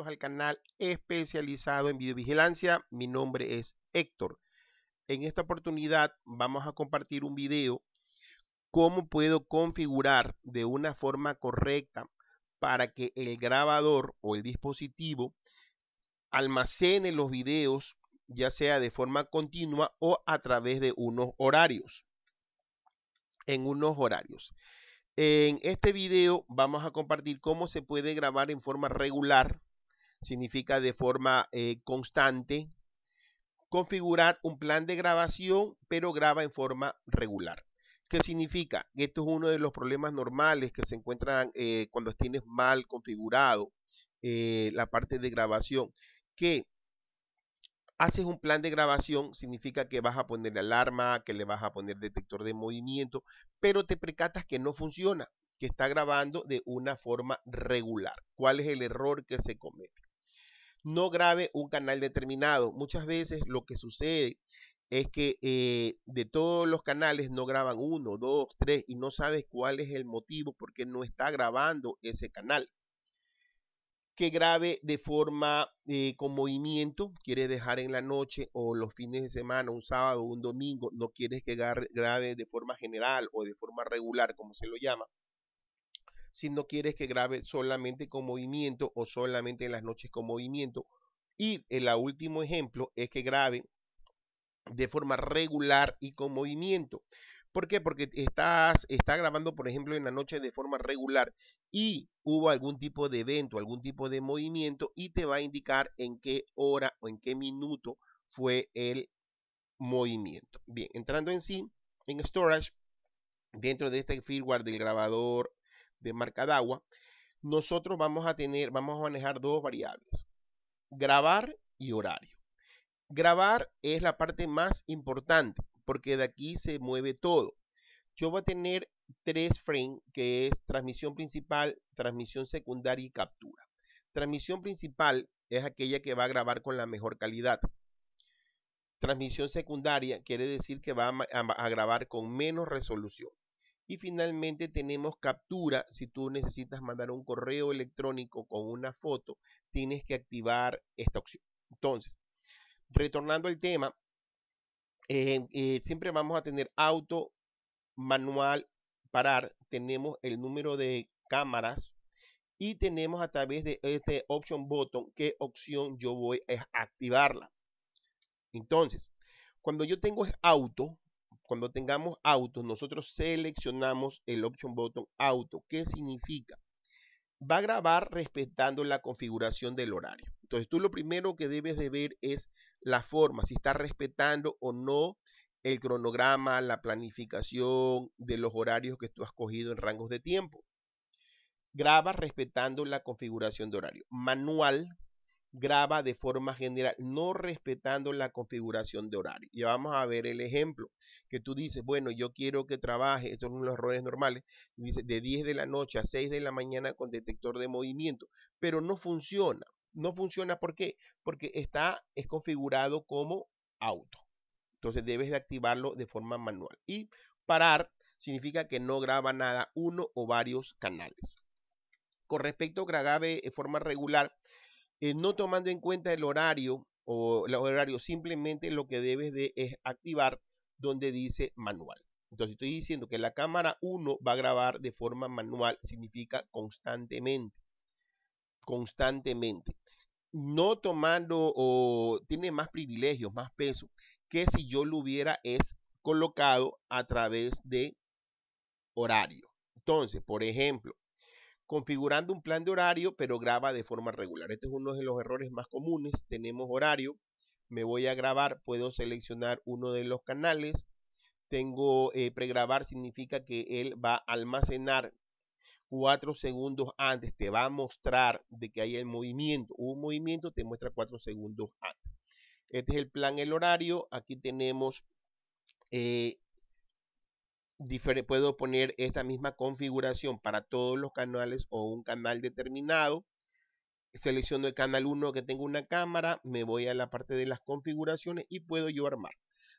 al canal especializado en videovigilancia. Mi nombre es Héctor. En esta oportunidad vamos a compartir un video cómo puedo configurar de una forma correcta para que el grabador o el dispositivo almacene los videos ya sea de forma continua o a través de unos horarios. En unos horarios. En este video vamos a compartir cómo se puede grabar en forma regular significa de forma eh, constante. Configurar un plan de grabación, pero graba en forma regular. ¿Qué significa? Esto es uno de los problemas normales que se encuentran eh, cuando tienes mal configurado eh, la parte de grabación. Que haces un plan de grabación, significa que vas a poner alarma, que le vas a poner detector de movimiento, pero te precatas que no funciona, que está grabando de una forma regular. ¿Cuál es el error que se comete? No grabe un canal determinado. Muchas veces lo que sucede es que eh, de todos los canales no graban uno, dos, tres y no sabes cuál es el motivo porque no está grabando ese canal. Que grabe de forma eh, con movimiento, quieres dejar en la noche o los fines de semana, un sábado, un domingo, no quieres que grabe de forma general o de forma regular, como se lo llama si no quieres que grabe solamente con movimiento o solamente en las noches con movimiento. Y el último ejemplo es que grabe de forma regular y con movimiento. ¿Por qué? Porque estás, está grabando, por ejemplo, en la noche de forma regular y hubo algún tipo de evento, algún tipo de movimiento y te va a indicar en qué hora o en qué minuto fue el movimiento. Bien, entrando en sí, en storage, dentro de este firmware del grabador de marca de agua, nosotros vamos a tener, vamos a manejar dos variables, grabar y horario. Grabar es la parte más importante porque de aquí se mueve todo. Yo voy a tener tres frames que es transmisión principal, transmisión secundaria y captura. Transmisión principal es aquella que va a grabar con la mejor calidad. Transmisión secundaria quiere decir que va a grabar con menos resolución. Y finalmente tenemos captura. Si tú necesitas mandar un correo electrónico con una foto, tienes que activar esta opción. Entonces, retornando al tema, eh, eh, siempre vamos a tener auto, manual, parar. Tenemos el número de cámaras y tenemos a través de este option button qué opción yo voy a activarla. Entonces, cuando yo tengo auto, cuando tengamos auto, nosotros seleccionamos el option button auto. ¿Qué significa? Va a grabar respetando la configuración del horario. Entonces tú lo primero que debes de ver es la forma, si está respetando o no el cronograma, la planificación de los horarios que tú has cogido en rangos de tiempo. Graba respetando la configuración de horario. Manual graba de forma general, no respetando la configuración de horario. Y vamos a ver el ejemplo que tú dices, bueno, yo quiero que trabaje, esos son los errores normales, dice de 10 de la noche a 6 de la mañana con detector de movimiento, pero no funciona. No funciona ¿por qué? Porque está es configurado como auto. Entonces debes de activarlo de forma manual. Y parar significa que no graba nada uno o varios canales. Con respecto a grabe de forma regular, eh, no tomando en cuenta el horario o el horario, simplemente lo que debes de es activar donde dice manual. Entonces estoy diciendo que la cámara 1 va a grabar de forma manual, significa constantemente. Constantemente. No tomando o tiene más privilegios, más peso que si yo lo hubiera es colocado a través de horario. Entonces, por ejemplo, configurando un plan de horario, pero graba de forma regular. Este es uno de los errores más comunes. Tenemos horario, me voy a grabar, puedo seleccionar uno de los canales. Tengo eh, pregrabar, significa que él va a almacenar cuatro segundos antes, te va a mostrar de que hay el movimiento. Un movimiento te muestra cuatro segundos antes. Este es el plan, el horario. Aquí tenemos eh, puedo poner esta misma configuración para todos los canales o un canal determinado. Selecciono el canal 1 que tengo una cámara, me voy a la parte de las configuraciones y puedo yo armar.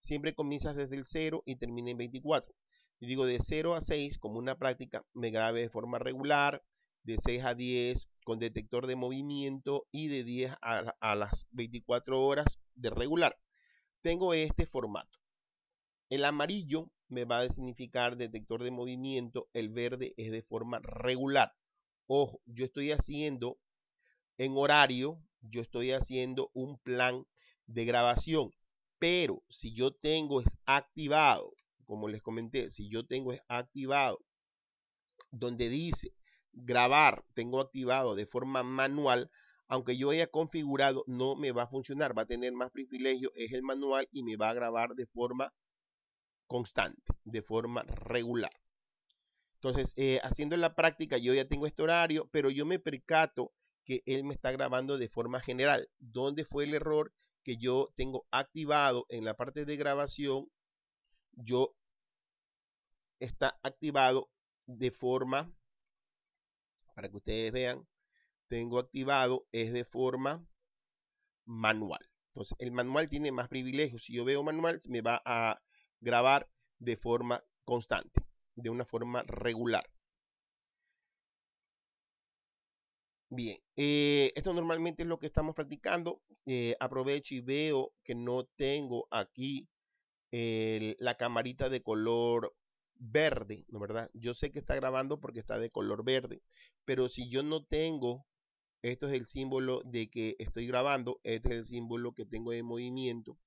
Siempre comienzas desde el 0 y termina en 24. Y digo de 0 a 6 como una práctica, me grabe de forma regular, de 6 a 10 con detector de movimiento y de 10 a, a las 24 horas de regular. Tengo este formato. El amarillo me va a significar detector de movimiento, el verde es de forma regular. Ojo, yo estoy haciendo en horario, yo estoy haciendo un plan de grabación, pero si yo tengo es activado, como les comenté, si yo tengo es activado, donde dice grabar, tengo activado de forma manual, aunque yo haya configurado, no me va a funcionar, va a tener más privilegio, es el manual y me va a grabar de forma constante, de forma regular. Entonces, eh, haciendo la práctica, yo ya tengo este horario, pero yo me percato que él me está grabando de forma general. ¿Dónde fue el error que yo tengo activado en la parte de grabación? Yo está activado de forma, para que ustedes vean, tengo activado es de forma manual. Entonces, el manual tiene más privilegios. Si yo veo manual, me va a grabar de forma constante, de una forma regular. Bien, eh, esto normalmente es lo que estamos practicando. Eh, aprovecho y veo que no tengo aquí la camarita de color verde, ¿no verdad? Yo sé que está grabando porque está de color verde, pero si yo no tengo, esto es el símbolo de que estoy grabando, este es el símbolo que tengo de movimiento.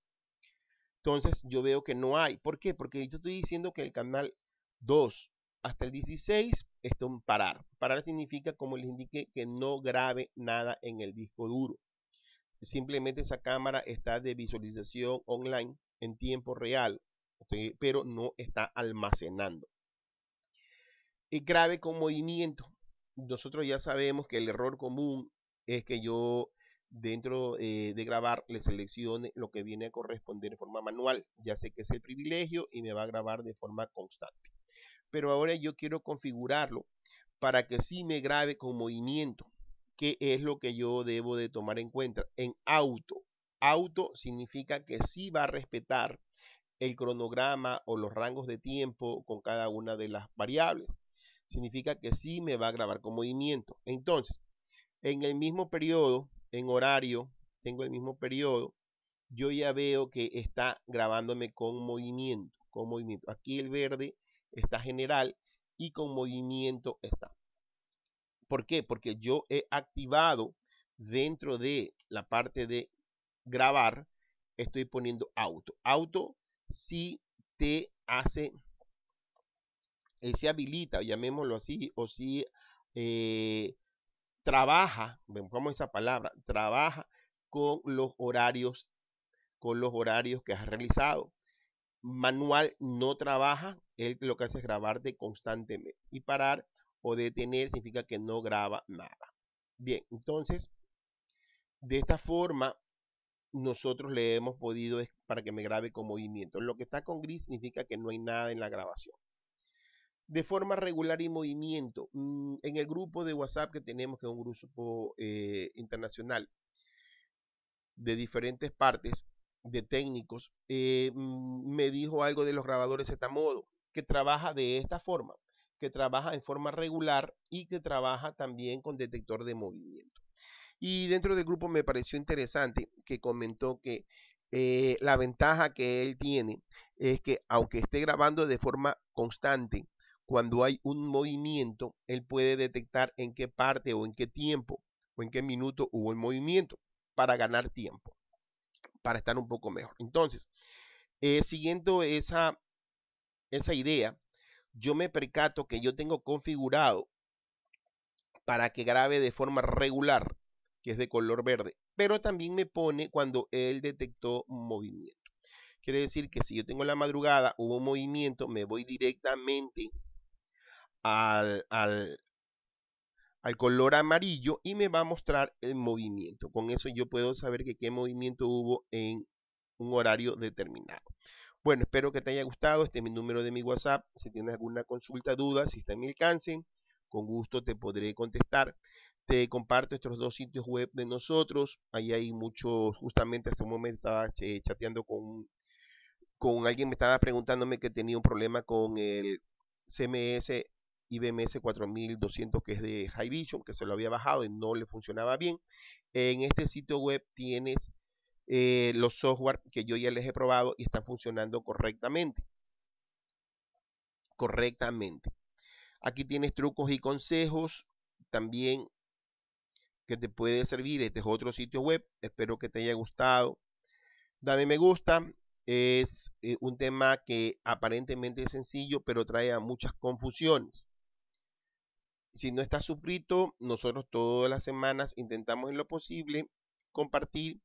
Entonces yo veo que no hay. ¿Por qué? Porque yo estoy diciendo que el canal 2 hasta el 16 está en parar. Parar significa, como les indiqué, que no grabe nada en el disco duro. Simplemente esa cámara está de visualización online en tiempo real, pero no está almacenando. Y grabe con movimiento. Nosotros ya sabemos que el error común es que yo dentro eh, de grabar le seleccione lo que viene a corresponder de forma manual. Ya sé que es el privilegio y me va a grabar de forma constante. Pero ahora yo quiero configurarlo para que sí me grabe con movimiento, que es lo que yo debo de tomar en cuenta. En auto, auto significa que sí va a respetar el cronograma o los rangos de tiempo con cada una de las variables. Significa que sí me va a grabar con movimiento. Entonces, en el mismo periodo en horario, tengo el mismo periodo, yo ya veo que está grabándome con movimiento, con movimiento. Aquí el verde está general y con movimiento está. ¿Por qué? Porque yo he activado dentro de la parte de grabar, estoy poniendo auto. Auto si te hace, eh, se habilita, llamémoslo así, o si eh, trabaja, vemos esa palabra, trabaja con los horarios, con los horarios que has realizado. Manual no trabaja, él lo que hace es grabarte constantemente. Y parar o detener significa que no graba nada. Bien, entonces, de esta forma, nosotros le hemos podido para que me grabe con movimiento. Lo que está con gris significa que no hay nada en la grabación de forma regular y movimiento. Mm, en el grupo de WhatsApp que tenemos, que es un grupo eh, internacional de diferentes partes, de técnicos, eh, mm, me dijo algo de los grabadores de modo, que trabaja de esta forma, que trabaja en forma regular y que trabaja también con detector de movimiento. Y dentro del grupo me pareció interesante que comentó que eh, la ventaja que él tiene es que aunque esté grabando de forma constante, cuando hay un movimiento, él puede detectar en qué parte o en qué tiempo o en qué minuto hubo el movimiento para ganar tiempo, para estar un poco mejor. Entonces, eh, siguiendo esa, esa idea, yo me percato que yo tengo configurado para que grabe de forma regular, que es de color verde, pero también me pone cuando él detectó movimiento. Quiere decir que si yo tengo la madrugada, hubo un movimiento, me voy directamente al, al, color amarillo y me va a mostrar el movimiento. Con eso yo puedo saber que qué movimiento hubo en un horario determinado. Bueno, espero que te haya gustado. Este es mi número de mi WhatsApp. Si tienes alguna consulta, duda, si está en mi alcance, con gusto te podré contestar. Te comparto estos dos sitios web de nosotros. Ahí hay muchos, justamente hasta un momento estaba chateando con, con alguien, me estaba preguntándome que tenía un problema con el CMS IBMS 4200 que es de High Vision, que se lo había bajado y no le funcionaba bien. En este sitio web tienes eh, los software que yo ya les he probado y están funcionando correctamente. Correctamente. Aquí tienes trucos y consejos también que te puede servir. Este es otro sitio web. Espero que te haya gustado. Dame me gusta. Es eh, un tema que aparentemente es sencillo, pero trae a muchas confusiones. Si no estás suscrito, nosotros todas las semanas intentamos en lo posible compartir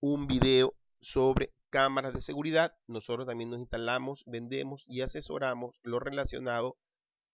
un video sobre cámaras de seguridad. Nosotros también nos instalamos, vendemos y asesoramos lo relacionado